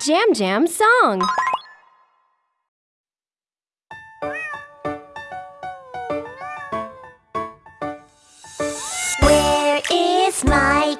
Jam Jam song. Where is my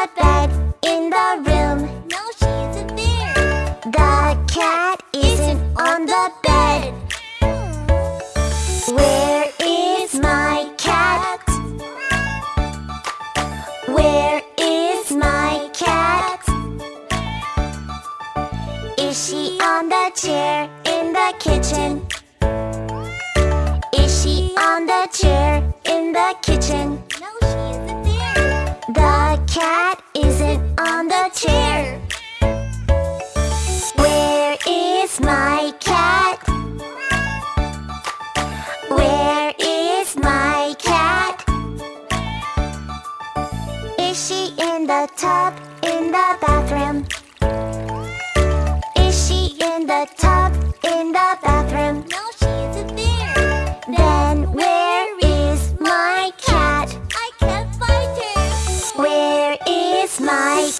the bed in the room? No, she isn't there. The cat isn't on the bed. Where is my cat? Where is my cat? Is she on the chair in the kitchen? Is my cat? Where is my cat? Is she in the tub in the bathroom? Is she in the tub in the bathroom? No, she isn't there. Then where is my cat? I can't find her. Where is my